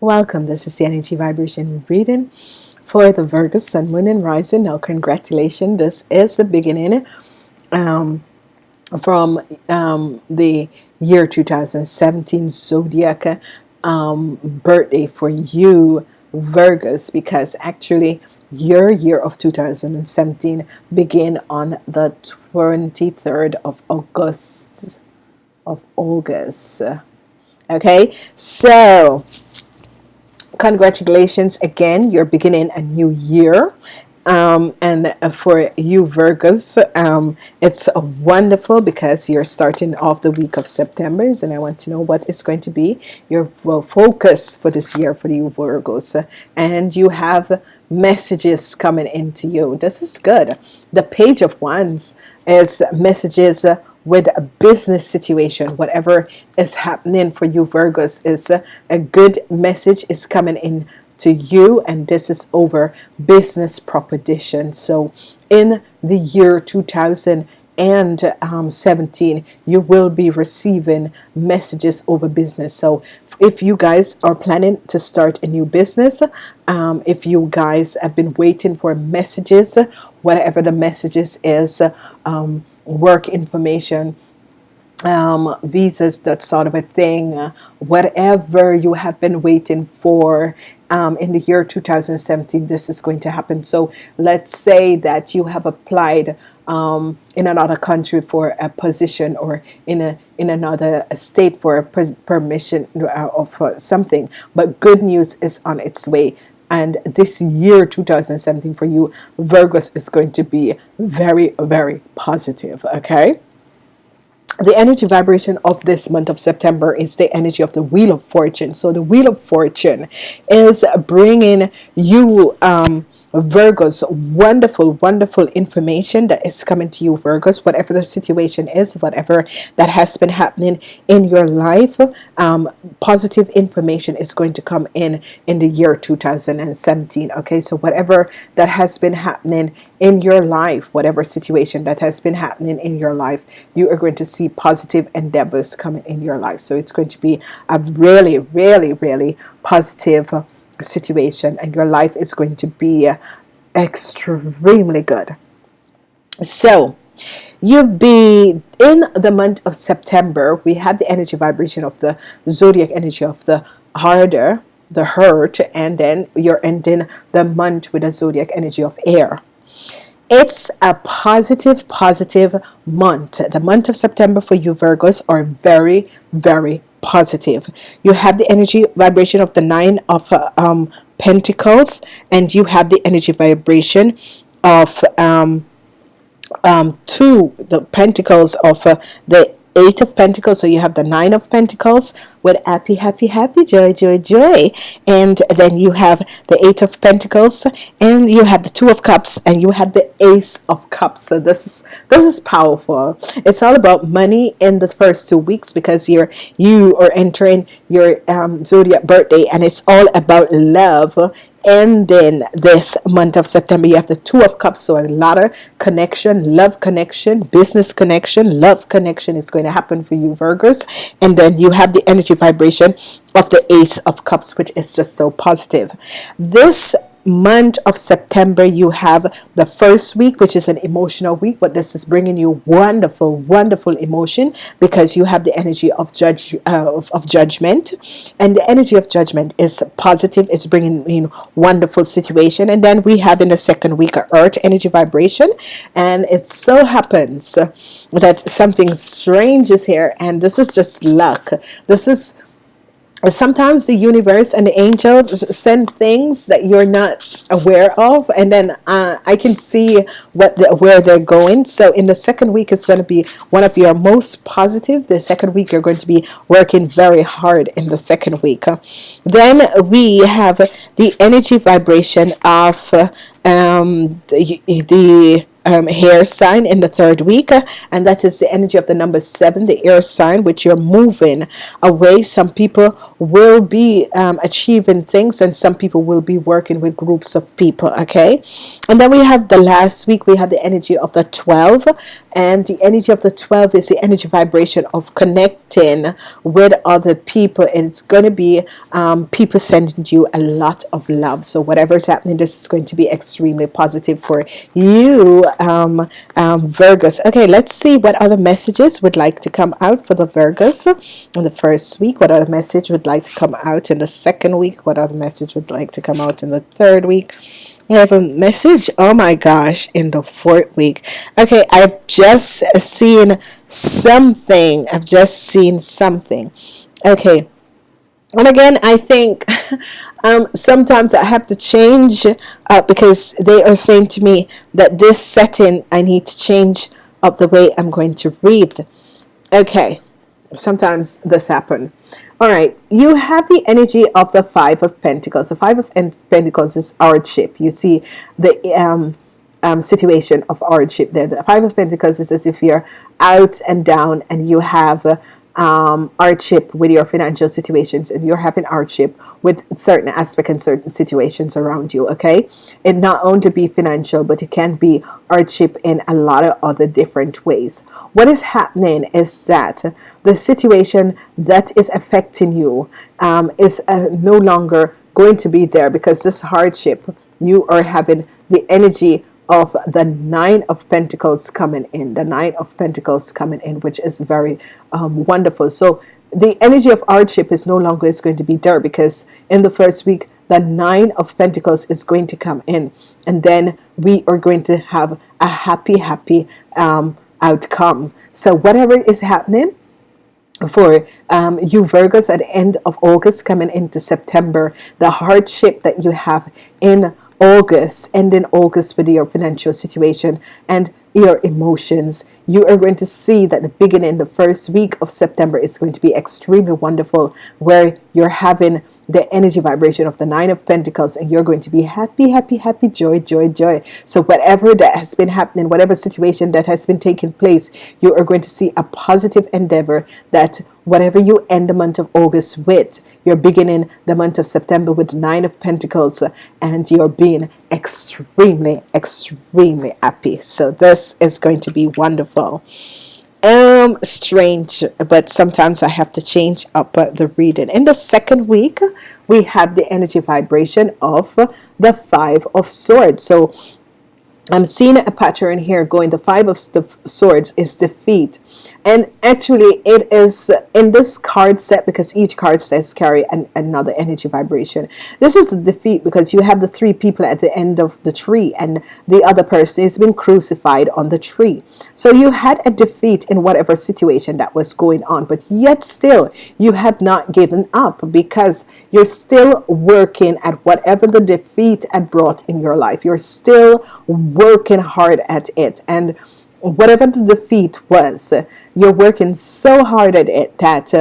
welcome. This is the energy vibration reading for the Virgo Sun Moon and Rising. Now congratulations. This is the beginning um, from um, the year 2017 zodiac um, birthday for you Virgos because actually your year of 2017 begin on the 23rd of August of August. Okay? So congratulations again. You're beginning a new year. Um, and for you Virgos um, it's wonderful because you're starting off the week of September and I want to know what is going to be your focus for this year for you Virgos. And you have messages coming into you. This is good. The page of wands is messages with a business situation whatever is happening for you Virgos is a good message is coming in to you and this is over business proposition. So in the year 2017 you will be receiving messages over business. So if you guys are planning to start a new business um, if you guys have been waiting for messages whatever the messages is um, work information um, visas that sort of a thing uh, whatever you have been waiting for um, in the year 2017 this is going to happen. So let's say that you have applied um, in another country for a position or in a in another state for a per permission uh, of uh, something but good news is on its way and this year 2017 for you Virgos is going to be very very positive okay? The energy vibration of this month of September is the energy of the Wheel of Fortune. So the Wheel of Fortune is bringing you um, Virgos wonderful wonderful information that is coming to you Virgos whatever the situation is whatever that has been happening in your life um, positive information is going to come in in the year 2017 okay? So whatever that has been happening in your life whatever situation that has been happening in your life you are going to see positive endeavors coming in your life. So it's going to be a really really really positive situation and your life is going to be uh, extremely good. So you be in the month of September we have the energy vibration of the zodiac energy of the harder the hurt and then you're ending the month with a zodiac energy of air. It's a positive positive month. The month of September for you Virgos are very very positive. You have the energy vibration of the nine of uh, um, Pentacles and you have the energy vibration of um, um, two the Pentacles of uh, the eight of Pentacles so you have the nine of Pentacles with happy happy happy joy joy joy. And then you have the eight of Pentacles and you have the two of Cups and you have the ace of Cups. So this is this is powerful. It's all about money in the first two weeks because you're you are entering your um, zodiac birthday and it's all about love ending this month of September you have the two of cups. So a lot of connection love connection business connection love connection is going to happen for you Virgos. And then you have the energy vibration of the ace of cups which is just so positive. This month of September you have the first week which is an emotional week but this is bringing you wonderful wonderful emotion because you have the energy of judge uh, of, of, judgment. And the energy of judgment is positive. It's bringing in wonderful situation. And then we have in the second week a earth energy vibration. And it so happens that something strange is here. And this is just luck. This is sometimes the universe and the angels send things that you're not aware of and then uh, I can see what the, where they're going. So in the second week it's going to be one of your most positive. The second week you're going to be working very hard in the second week. Then we have the energy vibration of um, the, the um, hair sign in the third week, uh, and that is the energy of the number seven, the air sign, which you're moving away. Some people will be um, achieving things, and some people will be working with groups of people. Okay, and then we have the last week, we have the energy of the 12, and the energy of the 12 is the energy vibration of connecting with other people, and it's going to be um, people sending you a lot of love. So, whatever is happening, this is going to be extremely positive for you, um, um, Virgos. Okay, let's see what other messages would like to come out for the Virgos in the first week. What other message would like to come out in the second week? What other message would like to come out in the third week? We have a message. Oh my gosh, in the fourth week. Okay, I've just seen something. I've just seen something. Okay. And again, I think um, sometimes I have to change uh, because they are saying to me that this setting I need to change up the way I'm going to read. Okay, sometimes this happen. All right, you have the energy of the Five of Pentacles. The Five of Pentacles is hardship. You see the um, um, situation of hardship there. The Five of Pentacles is as if you're out and down and you have uh, um, hardship with your financial situations and you're having hardship with certain aspect and certain situations around you okay? It not only be financial but it can be hardship in a lot of other different ways. What is happening is that the situation that is affecting you um, is uh, no longer going to be there because this hardship you are having the energy of the nine of pentacles coming in the nine of pentacles coming in which is very um, wonderful. So the energy of hardship is no longer is going to be there because in the first week the nine of pentacles is going to come in and then we are going to have a happy happy um, outcome. So whatever is happening for um, you Virgos at the end of August coming into September the hardship that you have in August, ending August with your financial situation and your emotions, you are going to see that the beginning, the first week of September is going to be extremely wonderful where you're having the energy vibration of the nine of Pentacles and you're going to be happy happy happy joy joy joy. So whatever that has been happening whatever situation that has been taking place you are going to see a positive endeavor that whatever you end the month of August with you're beginning the month of September with nine of Pentacles and you're being extremely extremely happy. So this is going to be wonderful um strange but sometimes I have to change up uh, the reading. In the second week we have the energy vibration of the five of swords. So I'm seeing a pattern here going. The five of swords is defeat and actually it is in this card set because each card sets carry an, another energy vibration. This is a defeat because you have the three people at the end of the tree and the other person has been crucified on the tree. So you had a defeat in whatever situation that was going on but yet still you have not given up because you're still working at whatever the defeat had brought in your life. You're still working hard at it. And whatever the defeat was you're working so hard at it that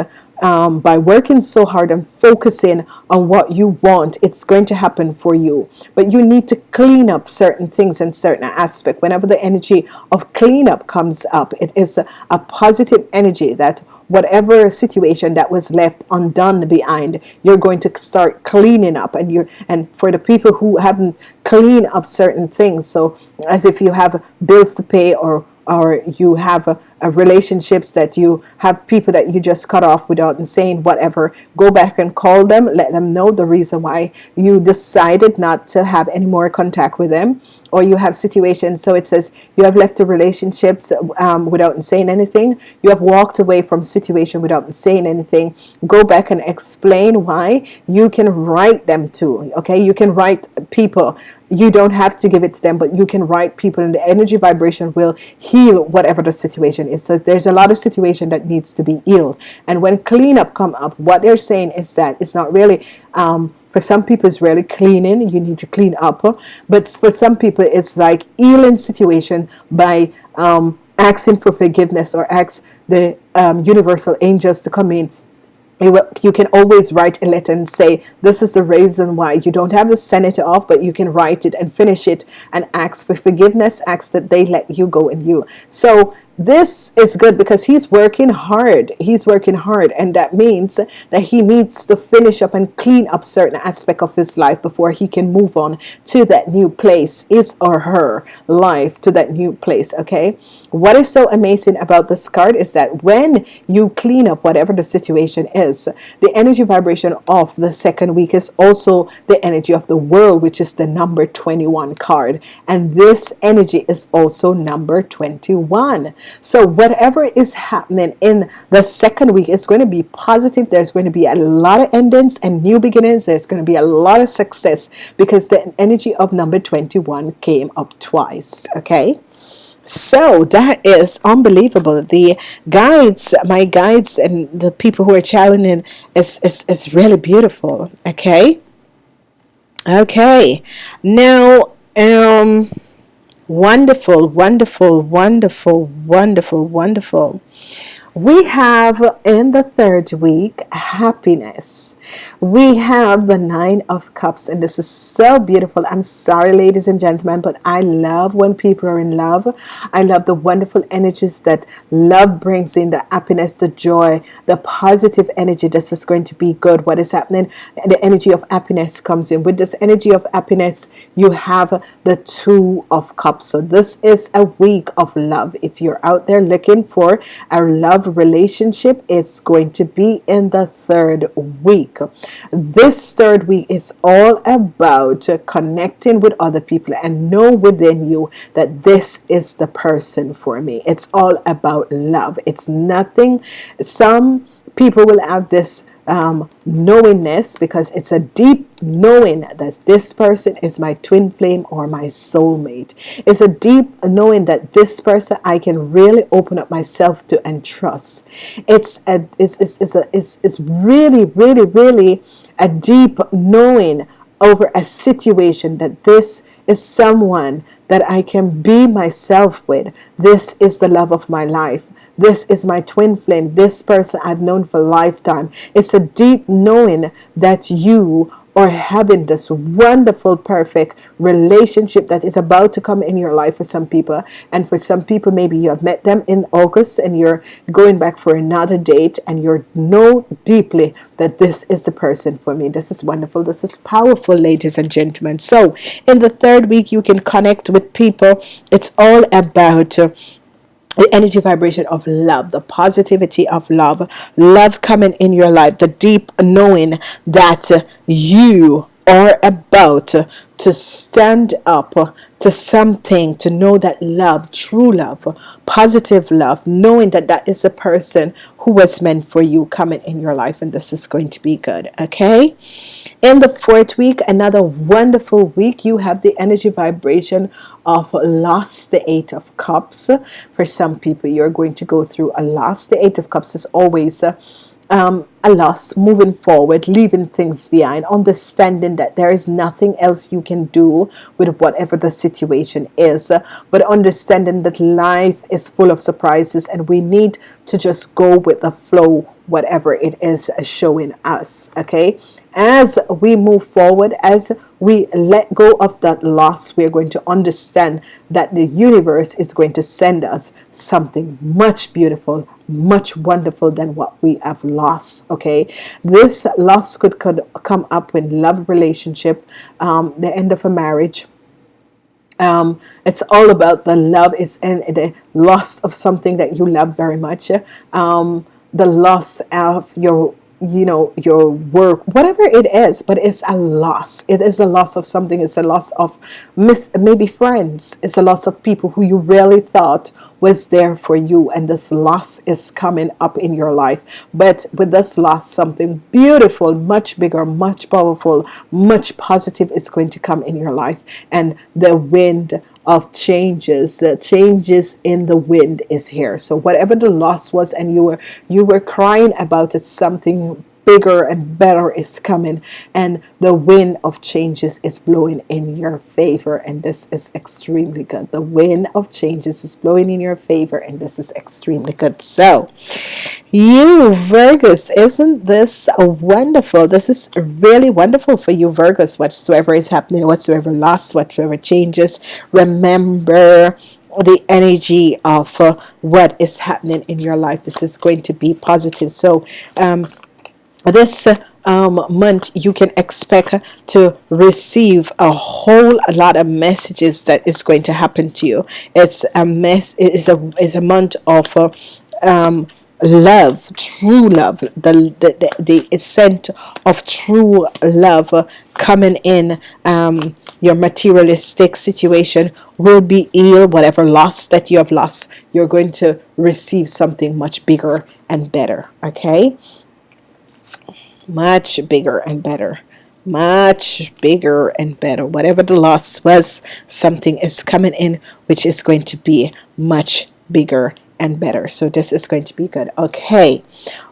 um, by working so hard and focusing on what you want it's going to happen for you. But you need to clean up certain things in certain aspect. Whenever the energy of cleanup comes up it is a, a positive energy that whatever situation that was left undone behind you're going to start cleaning up. And you're and for the people who haven't cleaned up certain things so as if you have bills to pay or or you have a, a relationships that you have people that you just cut off without saying whatever go back and call them let them know the reason why you decided not to have any more contact with them or you have situations so it says you have left the relationships um, without saying anything. You have walked away from situation without saying anything. Go back and explain why you can write them to okay? You can write people. You don't have to give it to them but you can write people and the energy vibration will heal whatever the situation is so there's a lot of situation that needs to be healed. And when cleanup come up what they're saying is that it's not really um, for some people it's really cleaning you need to clean up. But for some people it's like healing situation by um, asking for forgiveness or ask the um, universal angels to come in. You can always write a letter and say this is the reason why. You don't have the senator off but you can write it and finish it and ask for forgiveness ask that they let you go and you. So this is good because he's working hard. He's working hard and that means that he needs to finish up and clean up certain aspect of his life before he can move on to that new place his or her life to that new place okay? What is so amazing about this card is that when you clean up whatever the situation is the energy vibration of the second week is also the energy of the world which is the number 21 card. And this energy is also number 21 so whatever is happening in the second week it's going to be positive. There's going to be a lot of endings and new beginnings. There's going to be a lot of success because the energy of number 21 came up twice okay? So that is unbelievable. The guides my guides and the people who are challenging is, is, is really beautiful okay? Okay. Now um Wonderful, wonderful, wonderful, wonderful, wonderful. We have in the third week happiness. We have the nine of cups and this is so beautiful. I'm sorry ladies and gentlemen but I love when people are in love. I love the wonderful energies that love brings in the happiness the joy the positive energy this is going to be good. What is happening? The energy of happiness comes in. With this energy of happiness you have the two of cups. So this is a week of love. If you're out there looking for a love relationship it's going to be in the third week. This third week is all about connecting with other people and know within you that this is the person for me. It's all about love. It's nothing some people will have this um, knowingness because it's a deep knowing that this person is my twin flame or my soulmate. It's a deep knowing that this person I can really open up myself to and trust. It's a it's, it's, it's, a, it's, it's really really really a deep knowing over a situation that this is someone that I can be myself with. This is the love of my life this is my twin flame. This person I've known for a lifetime. It's a deep knowing that you are having this wonderful perfect relationship that is about to come in your life for some people. And for some people maybe you have met them in August and you're going back for another date and you know deeply that this is the person for me. This is wonderful. This is powerful ladies and gentlemen. So in the third week you can connect with people. It's all about uh, the energy vibration of love the positivity of love love coming in your life the deep knowing that you are about to stand up to something to know that love true love positive love knowing that that is a person who was meant for you coming in your life and this is going to be good okay? In the fourth week another wonderful week you have the energy vibration of loss the eight of cups. For some people you're going to go through a loss the eight of cups is always uh, um, a loss moving forward leaving things behind understanding that there is nothing else you can do with whatever the situation is but understanding that life is full of surprises and we need to just go with the flow whatever it is showing us okay as we move forward as we let go of that loss we're going to understand that the universe is going to send us something much beautiful much wonderful than what we have lost okay? This loss could, could come up when love relationship um, the end of a marriage. Um, it's all about the love is and the loss of something that you love very much. Um, the loss of your you know your work whatever it is but it's a loss. It is a loss of something. It's a loss of miss maybe friends. It's a loss of people who you really thought was there for you and this loss is coming up in your life. But with this loss something beautiful much bigger much powerful much positive is going to come in your life. And the wind of changes the changes in the wind is here. So whatever the loss was and you were you were crying about it something bigger and better is coming and the wind of changes is blowing in your favor and this is extremely good. The wind of changes is blowing in your favor and this is extremely good. So you Virgos isn't this wonderful? This is really wonderful for you Virgos whatsoever is happening whatsoever loss whatsoever changes remember the energy of uh, what is happening in your life. This is going to be positive. So um, this um, month you can expect to receive a whole lot of messages that is going to happen to you. It's a mess it is a is a month of uh, um, love true love. The the, the, scent of true love coming in um, your materialistic situation will be ill. Whatever loss that you have lost you're going to receive something much bigger and better okay much bigger and better. Much bigger and better. Whatever the loss was something is coming in which is going to be much bigger and better. So this is going to be good. Okay.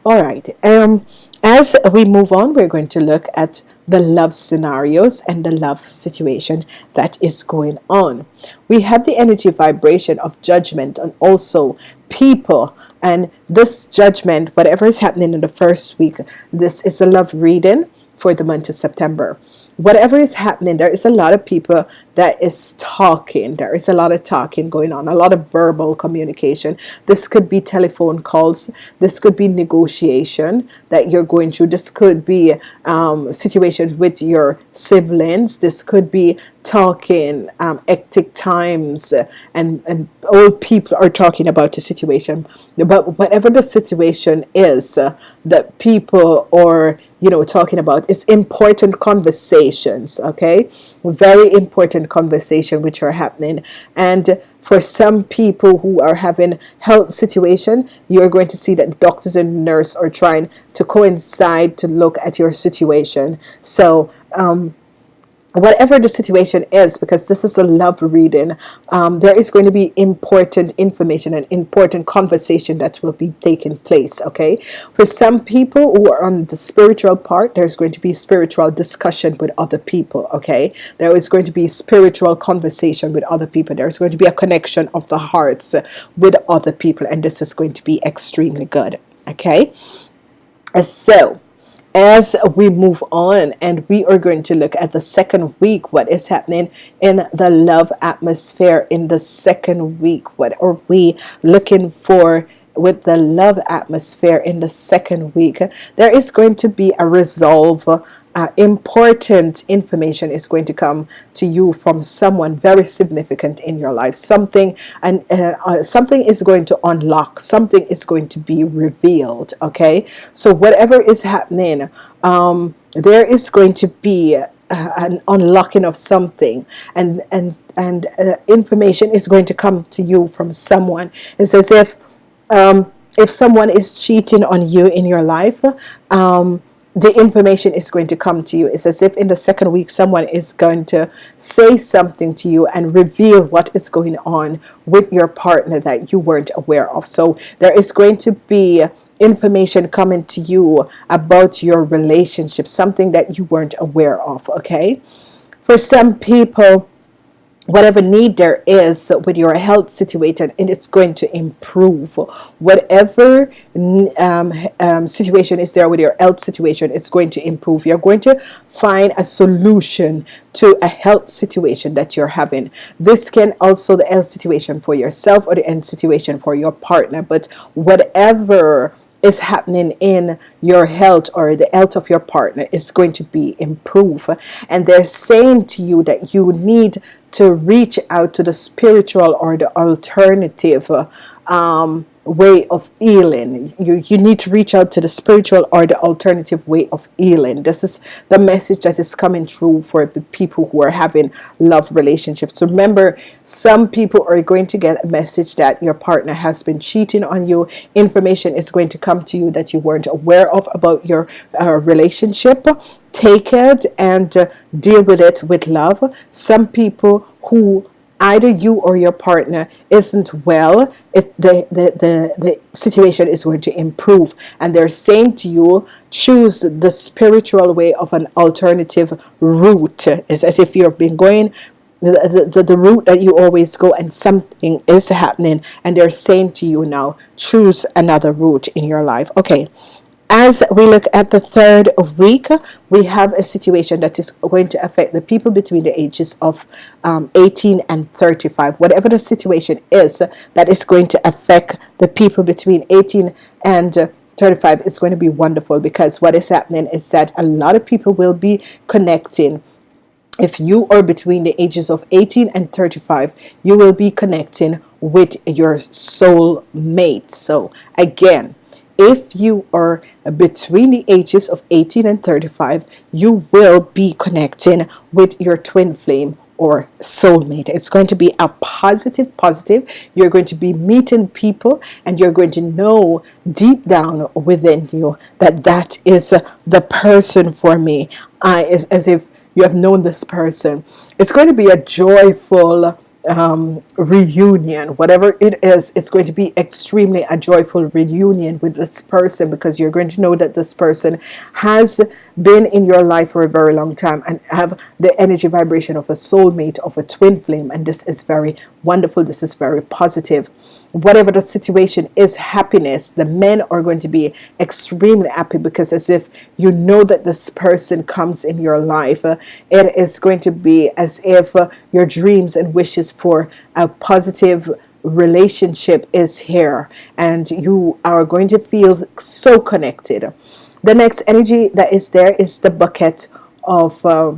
All right. Um as we move on we're going to look at the love scenarios and the love situation that is going on. We have the energy vibration of judgment and also people. And this judgment whatever is happening in the first week this is a love reading for the month of September whatever is happening there is a lot of people that is talking. There is a lot of talking going on a lot of verbal communication. This could be telephone calls. This could be negotiation that you're going through. This could be um, situations with your siblings. This could be talking um, hectic times and and old people are talking about the situation. But whatever the situation is uh, that people are you know talking about it's important conversations okay? Very important conversation which are happening. And for some people who are having health situation you're going to see that doctors and nurse are trying to coincide to look at your situation. So um, whatever the situation is because this is a love reading um, there is going to be important information and important conversation that will be taking place okay? For some people who are on the spiritual part there's going to be spiritual discussion with other people okay? There is going to be spiritual conversation with other people. There's going to be a connection of the hearts with other people and this is going to be extremely good okay? So as we move on and we are going to look at the second week what is happening in the love atmosphere in the second week? What are we looking for with the love atmosphere in the second week? There is going to be a resolve uh, important information is going to come to you from someone very significant in your life. Something and uh, uh, something is going to unlock something is going to be revealed okay? So whatever is happening um, there is going to be uh, an unlocking of something. And and and uh, information is going to come to you from someone. It's as if um, if someone is cheating on you in your life um, the information is going to come to you. It's as if in the second week someone is going to say something to you and reveal what is going on with your partner that you weren't aware of. So there is going to be information coming to you about your relationship something that you weren't aware of okay? For some people whatever need there is with your health situation and it's going to improve. Whatever um, um, situation is there with your health situation it's going to improve. You're going to find a solution to a health situation that you're having. This can also the health situation for yourself or the health situation for your partner but whatever is happening in your health or the health of your partner is going to be improved. And they're saying to you that you need to reach out to the spiritual or the alternative um, way of healing. You you need to reach out to the spiritual or the alternative way of healing. This is the message that is coming through for the people who are having love relationships. Remember some people are going to get a message that your partner has been cheating on you. Information is going to come to you that you weren't aware of about your uh, relationship. Take it and uh, deal with it with love. Some people who either you or your partner isn't well it, the, the, the, the situation is going to improve. And they're saying to you choose the spiritual way of an alternative route. It's as if you've been going the, the, the route that you always go and something is happening. And they're saying to you now choose another route in your life. Okay as we look at the third week we have a situation that is going to affect the people between the ages of um, 18 and 35 whatever the situation is that is going to affect the people between 18 and 35 it's going to be wonderful because what is happening is that a lot of people will be connecting. If you are between the ages of 18 and 35 you will be connecting with your soul mate so again if you are between the ages of 18 and 35 you will be connecting with your twin flame or soulmate. It's going to be a positive positive. You're going to be meeting people and you're going to know deep down within you that that is the person for me. I is as if you have known this person. It's going to be a joyful um, reunion whatever it is it's going to be extremely a joyful reunion with this person because you're going to know that this person has been in your life for a very long time and have the energy vibration of a soulmate of a twin flame. And this is very wonderful. This is very positive whatever the situation is happiness the men are going to be extremely happy because as if you know that this person comes in your life. Uh, it is going to be as if uh, your dreams and wishes for a positive relationship is here and you are going to feel so connected. The next energy that is there is the bucket of uh,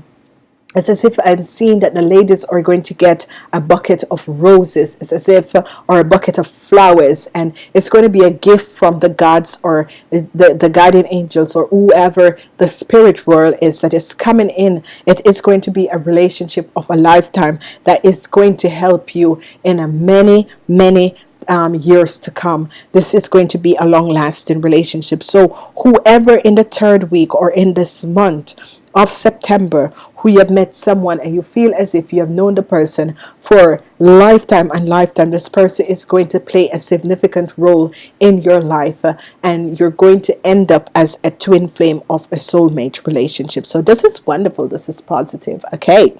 it's as if I'm seeing that the ladies are going to get a bucket of roses. It's as if or a bucket of flowers. And it's going to be a gift from the gods or the, the guardian angels or whoever the spirit world is that is coming in. It is going to be a relationship of a lifetime that is going to help you in a many many um, years to come. This is going to be a long-lasting relationship. So whoever in the third week or in this month of September who you have met someone and you feel as if you have known the person for lifetime and lifetime this person is going to play a significant role in your life uh, and you're going to end up as a twin flame of a soulmate relationship. So this is wonderful. This is positive. Okay.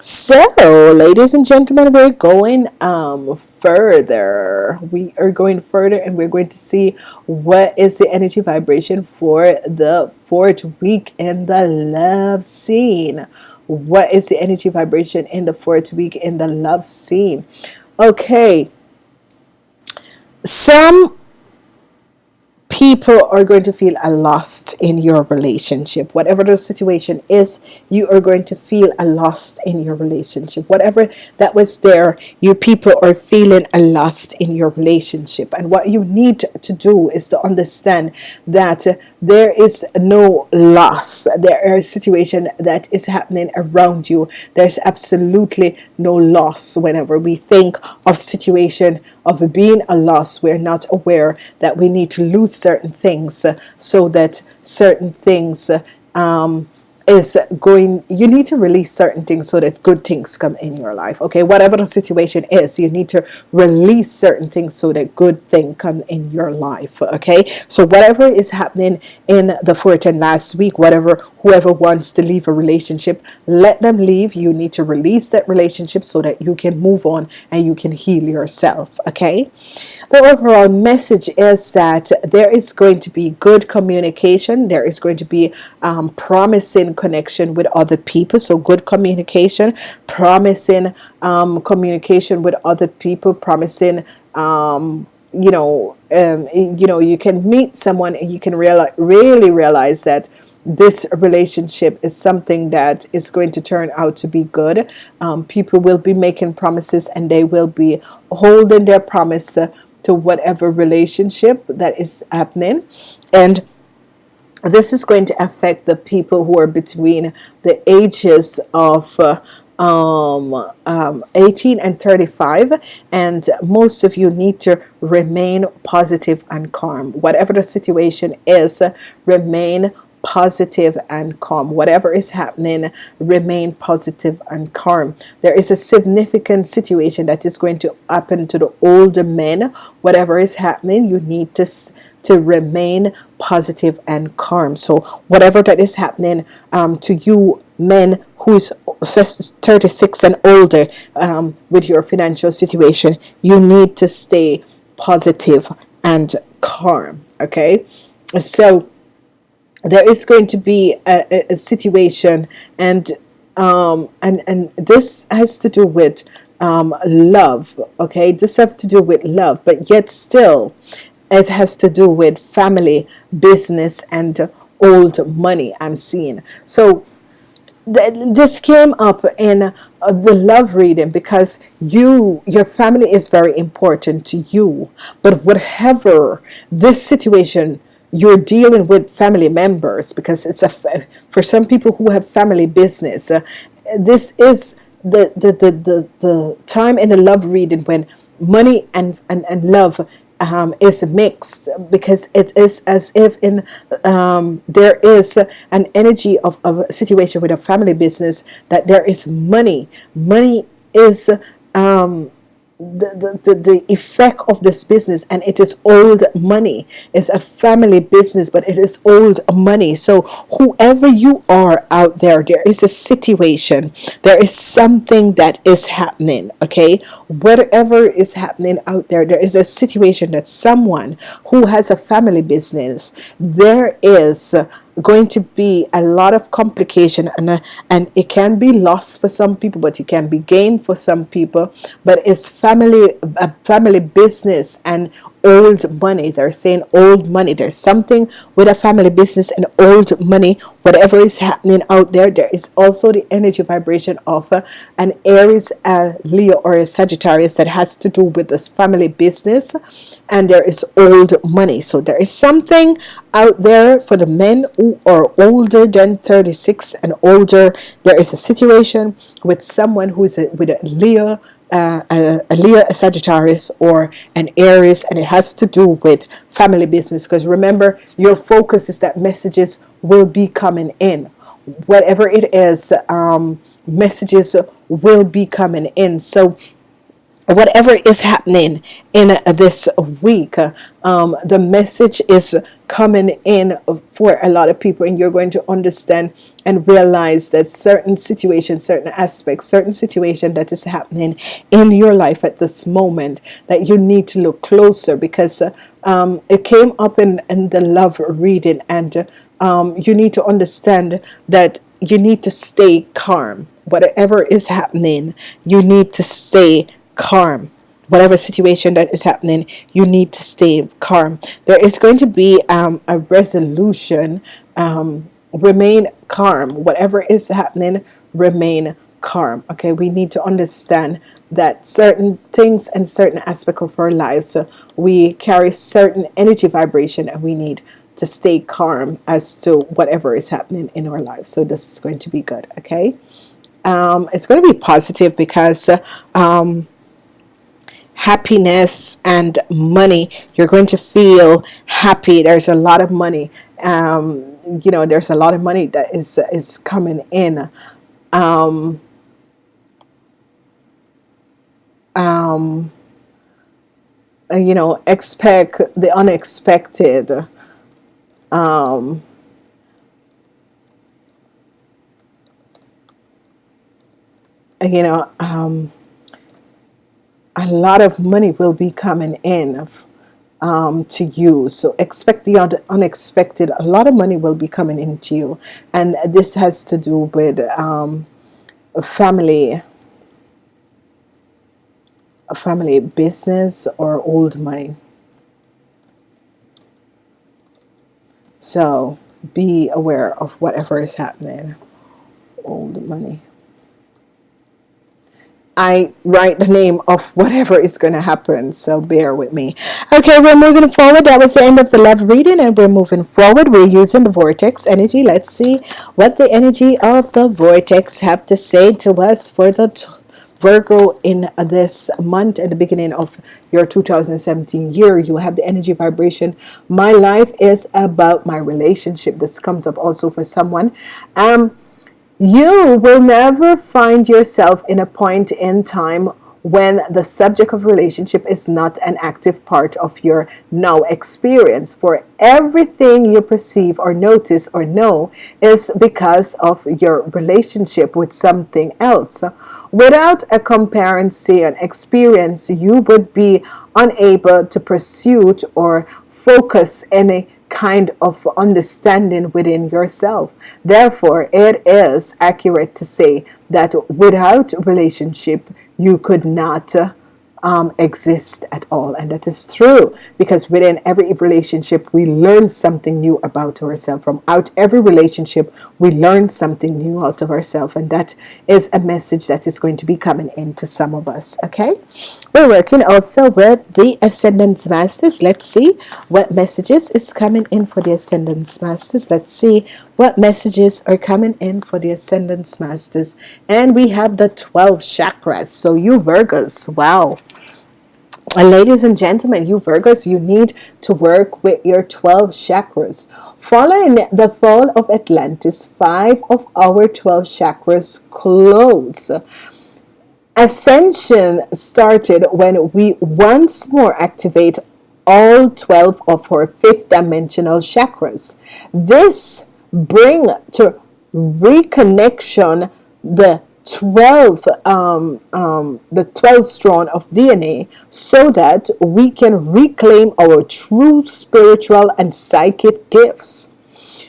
So ladies and gentlemen we're going um further. We are going further and we're going to see what is the energy vibration for the fourth week in the love scene. What is the energy vibration in the fourth week in the love scene? Okay. Some people are going to feel a lost in your relationship. Whatever the situation is you are going to feel a lost in your relationship. Whatever that was there you people are feeling a lost in your relationship. And what you need to do is to understand that there is no loss. There a situation that is happening around you. There's absolutely no loss whenever we think of situation of being a loss we're not aware that we need to lose certain things uh, so that certain things uh, um, is going you need to release certain things so that good things come in your life okay? Whatever the situation is you need to release certain things so that good thing come in your life okay? So whatever is happening in the 14 last week whatever whoever wants to leave a relationship let them leave. You need to release that relationship so that you can move on and you can heal yourself okay the overall message is that there is going to be good communication. There is going to be um, promising connection with other people. So good communication promising um, communication with other people promising um, you know um, you know you can meet someone and you can really realize that this relationship is something that is going to turn out to be good. Um, people will be making promises and they will be holding their promise uh, to whatever relationship that is happening. And this is going to affect the people who are between the ages of uh, um, um, 18 and 35 and most of you need to remain positive and calm. Whatever the situation is remain positive and calm. Whatever is happening remain positive and calm. There is a significant situation that is going to happen to the older men. Whatever is happening you need to to remain positive and calm. So whatever that is happening um, to you men who is 36 and older um, with your financial situation you need to stay positive and calm okay? So there is going to be a, a situation and um, and and this has to do with um, love okay? This have to do with love but yet still it has to do with family business and old money I'm seeing. So th this came up in uh, the love reading because you your family is very important to you. But whatever this situation you're dealing with family members because it's a for some people who have family business uh, this is the the, the the the time in the love reading when money and and, and love um, is mixed because it is as if in um, there is an energy of, of a situation with a family business that there is money. Money is um, the, the, the effect of this business and it is old money. It's a family business but it is old money. So whoever you are out there there is a situation. There is something that is happening okay? Whatever is happening out there there is a situation that someone who has a family business there is going to be a lot of complication and uh, and it can be lost for some people but it can be gained for some people. But it's family a family business and old money. They're saying old money. There's something with a family business and old money. Whatever is happening out there there is also the energy vibration of uh, an Aries a Leo or a Sagittarius that has to do with this family business. And there is old money. So there is something out there for the men who are older than 36 and older. There is a situation with someone who is a, with a Leo uh, a, a Leo, a Sagittarius, or an Aries, and it has to do with family business. Because remember, your focus is that messages will be coming in. Whatever it is, um, messages will be coming in. So whatever is happening in uh, this week um, the message is coming in for a lot of people and you're going to understand and realize that certain situations certain aspects certain situation that is happening in your life at this moment that you need to look closer because uh, um, it came up in, in the love reading and um, you need to understand that you need to stay calm. Whatever is happening you need to stay calm. Whatever situation that is happening you need to stay calm. There is going to be um, a resolution um, remain calm. Whatever is happening remain calm okay? We need to understand that certain things and certain aspect of our lives so we carry certain energy vibration and we need to stay calm as to whatever is happening in our lives. So this is going to be good okay? Um, it's going to be positive because um, happiness and money. You're going to feel happy. There's a lot of money. Um, you know there's a lot of money that is is coming in. Um, um, you know expect the unexpected. Um, you know um, a lot of money will be coming in um, to you. So expect the unexpected a lot of money will be coming into you. And this has to do with um, family a family business or old money. So be aware of whatever is happening. Old money I write the name of whatever is going to happen so bear with me. Okay we're moving forward. That was the end of the love reading and we're moving forward. We're using the vortex energy. Let's see what the energy of the vortex have to say to us for the Virgo in this month at the beginning of your 2017 year. You have the energy vibration. My life is about my relationship. This comes up also for someone. Um you will never find yourself in a point in time when the subject of relationship is not an active part of your now experience. For everything you perceive or notice or know is because of your relationship with something else. Without a comparison and experience you would be unable to pursue or focus any kind of understanding within yourself. Therefore it is accurate to say that without relationship you could not um, exist at all. And that is true because within every relationship we learn something new about ourselves. From out every relationship we learn something new out of ourselves. And that is a message that is going to be coming into some of us okay we're working also with the ascendance masters. Let's see what messages is coming in for the ascendance masters. Let's see what messages are coming in for the ascendance masters. And we have the 12 chakras. So you Virgos wow. And ladies and gentlemen, you Virgos, you need to work with your 12 chakras. Following the fall of Atlantis, five of our 12 chakras close. Ascension started when we once more activate all 12 of our fifth dimensional chakras. This bring to reconnection the 12 um, um, the 12 strand of DNA so that we can reclaim our true spiritual and psychic gifts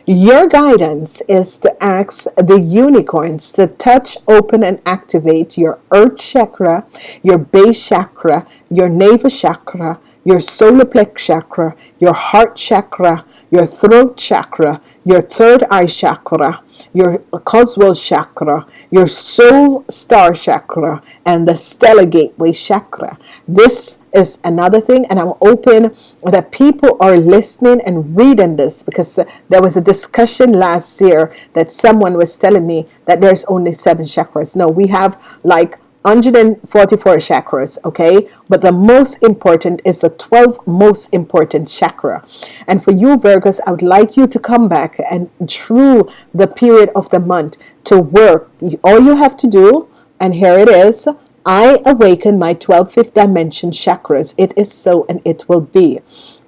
your guidance is to ask the unicorns to touch open and activate your earth chakra your base chakra your navel chakra your solar plex chakra your heart chakra your throat chakra your third eye chakra your causal chakra, your soul star chakra, and the stellar gateway chakra. This is another thing, and I'm open that people are listening and reading this because uh, there was a discussion last year that someone was telling me that there's only seven chakras. No, we have like 144 chakras okay? But the most important is the 12 most important chakra. And for you Virgos I would like you to come back and through the period of the month to work. All you have to do and here it is I awaken my 12th fifth dimension chakras. It is so and it will be.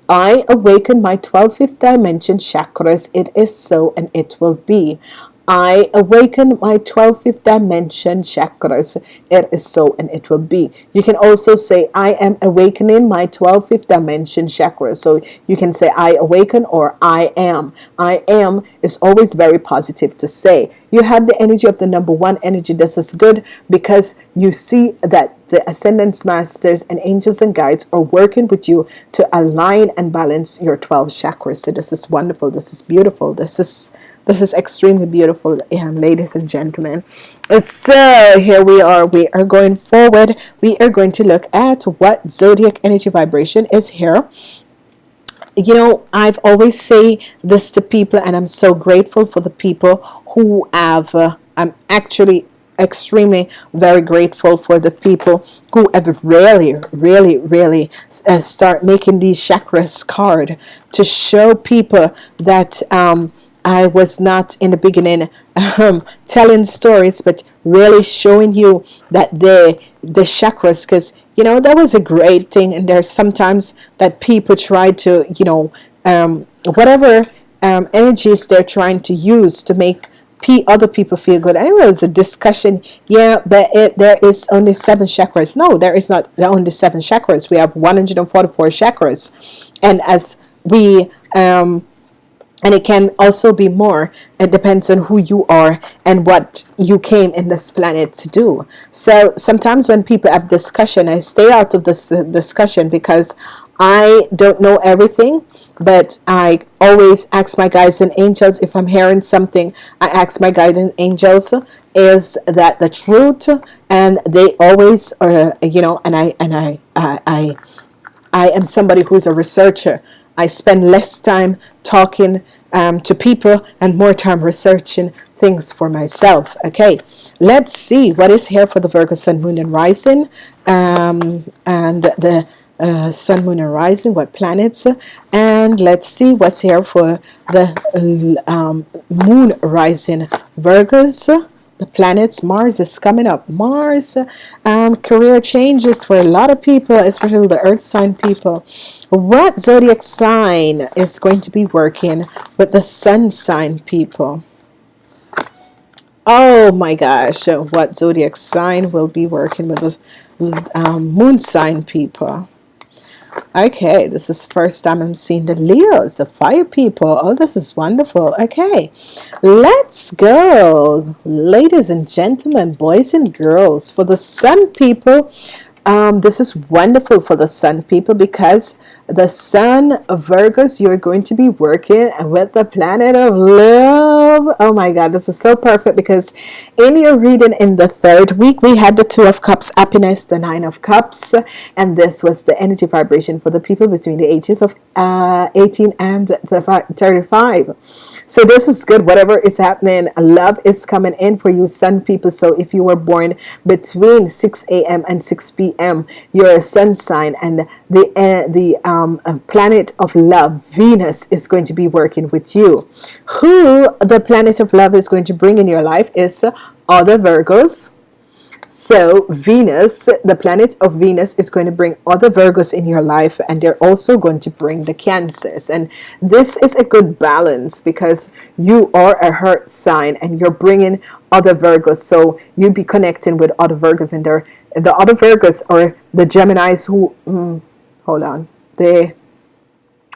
I awaken my 12th fifth dimension chakras. It is so and it will be I awaken my 12th dimension chakras. It is so and it will be. You can also say, I am awakening my 12th dimension chakras. So you can say, I awaken or I am. I am is always very positive to say. You have the energy of the number one energy. This is good because you see that the ascendance masters and angels and guides are working with you to align and balance your 12 chakras. So this is wonderful. This is beautiful. This is this is extremely beautiful, um, ladies and gentlemen. So here we are. We are going forward. We are going to look at what zodiac energy vibration is here you know I've always say this to people and I'm so grateful for the people who have uh, I'm actually extremely very grateful for the people who have really really really uh, start making these chakras card to show people that um, I was not in the beginning um, telling stories but really showing you that the the chakras because you know that was a great thing and there's sometimes that people try to you know um, whatever um, energies they're trying to use to make P other people feel good. I was a discussion, yeah, but it, there is only seven chakras. No, there is not only seven chakras. We have 144 chakras, and as we um, and it can also be more. It depends on who you are and what you came in this planet to do. So sometimes when people have discussion I stay out of this uh, discussion because I don't know everything but I always ask my guides and angels. If I'm hearing something I ask my guiding angels is that the truth? And they always are you know and I and I I I, I am somebody who's a researcher I spend less time talking um, to people and more time researching things for myself. Okay let's see what is here for the Virgo Sun Moon and Rising. Um, and the uh, Sun Moon and Rising what planets? And let's see what's here for the um, Moon Rising Virgos the planets. Mars is coming up. Mars um, career changes for a lot of people especially the earth sign people. What zodiac sign is going to be working with the sun sign people? Oh my gosh what zodiac sign will be working with the um, moon sign people okay this is first time I'm seeing the Leos the fire people. Oh this is wonderful. Okay let's go. Ladies and gentlemen boys and girls for the sun people um, this is wonderful for the sun people because the sun Virgos you're going to be working with the planet of love oh my god this is so perfect because in your reading in the third week we had the two of cups happiness the nine of cups. And this was the energy vibration for the people between the ages of uh, 18 and the 35 so this is good. Whatever is happening love is coming in for you sun people. So if you were born between 6 a.m and 6 p.m you're a sun sign and the uh, the um, um, planet of love Venus is going to be working with you. Who the planet of love is going to bring in your life is other Virgos. So Venus the planet of Venus is going to bring other Virgos in your life and they're also going to bring the cancers. And this is a good balance because you are a earth sign and you're bringing other Virgos. So you be connecting with other Virgos and they're the other Virgos or the Geminis who mm, hold on. The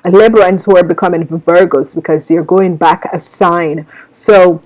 Librans who are becoming Virgos because you're going back a sign. So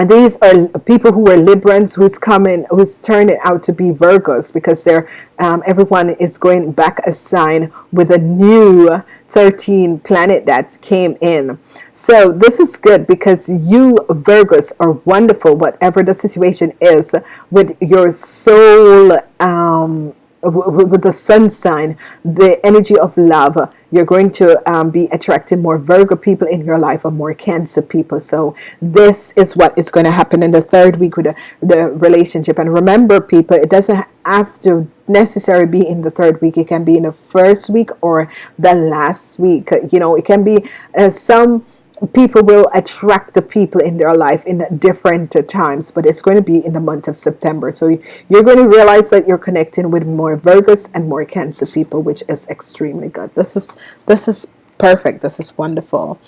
and these are people who are Librans who's coming who's turning out to be Virgos because they're um, everyone is going back a sign with a new 13 planet that came in. So this is good because you Virgos are wonderful whatever the situation is with your soul um, with the sun sign the energy of love you're going to um, be attracting more Virgo people in your life or more cancer people. So this is what is going to happen in the third week with the, the relationship. And remember people it doesn't have to necessarily be in the third week. It can be in the first week or the last week. You know it can be uh, some people will attract the people in their life in different times but it's going to be in the month of September. So you're going to realize that you're connecting with more Virgos and more Cancer people which is extremely good. This is this is perfect. This is wonderful.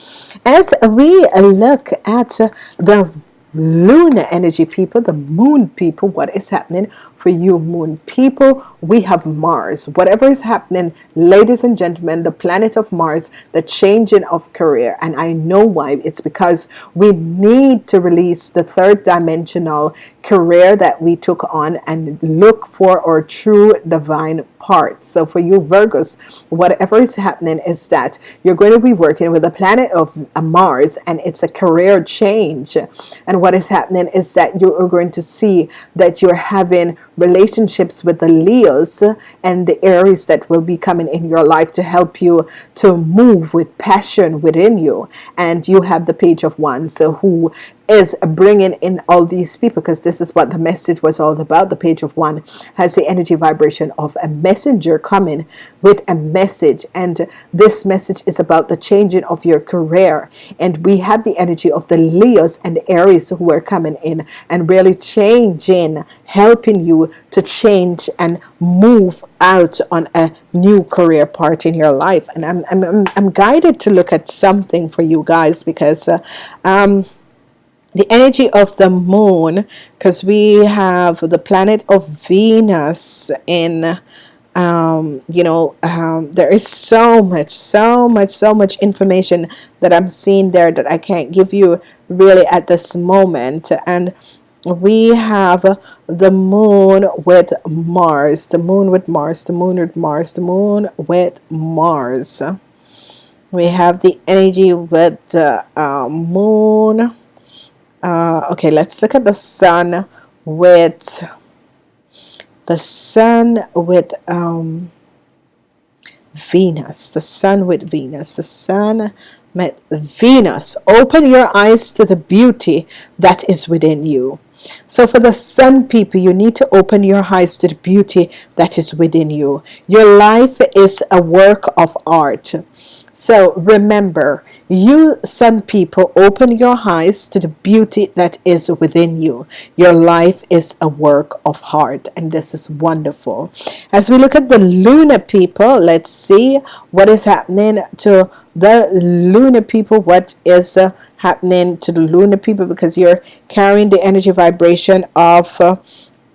As we look at the lunar energy people the moon people what is happening for you moon people. We have Mars. Whatever is happening ladies and gentlemen the planet of Mars the changing of career. And I know why. It's because we need to release the third dimensional career that we took on and look for our true divine part. So for you Virgos whatever is happening is that you're going to be working with the planet of uh, Mars and it's a career change. And what is happening is that you are going to see that you're having relationships with the Leos and the Aries that will be coming in your life to help you to move with passion within you. And you have the page of wands so who is bringing in all these people because this is what the message was all about. The page of wand has the energy vibration of a messenger coming with a message. And this message is about the changing of your career. And we have the energy of the Leos and Aries who are coming in and really changing helping you to change and move out on a new career part in your life. And I'm, I'm, I'm guided to look at something for you guys because uh, um, the energy of the moon because we have the planet of Venus in um, you know um, there is so much so much so much information that I'm seeing there that I can't give you really at this moment. And we have the moon with Mars the moon with Mars the moon with Mars the moon with Mars. We have the energy with the uh, moon uh, okay let's look at the sun with the sun with um, Venus the sun with Venus the sun met Venus. Open your eyes to the beauty that is within you. So for the sun people you need to open your eyes to the beauty that is within you. Your life is a work of art so remember, you sun people, open your eyes to the beauty that is within you. Your life is a work of heart, and this is wonderful. As we look at the lunar people, let's see what is happening to the lunar people. What is uh, happening to the lunar people because you're carrying the energy vibration of. Uh,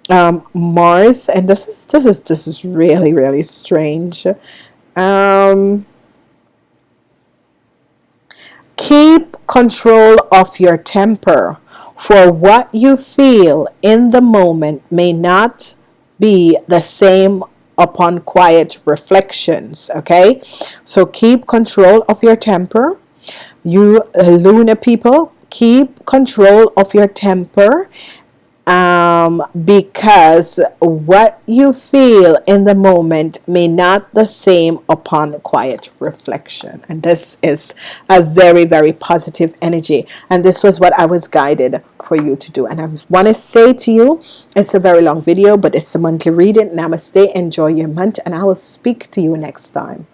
um, Mars and this is this is this is really really strange um, Keep control of your temper, for what you feel in the moment may not be the same upon quiet reflections. Okay, so keep control of your temper. You uh, Luna people, keep control of your temper um, because what you feel in the moment may not the same upon quiet reflection. And this is a very very positive energy. And this was what I was guided for you to do. And I want to say to you it's a very long video but it's a monthly reading. Namaste. Enjoy your month. And I will speak to you next time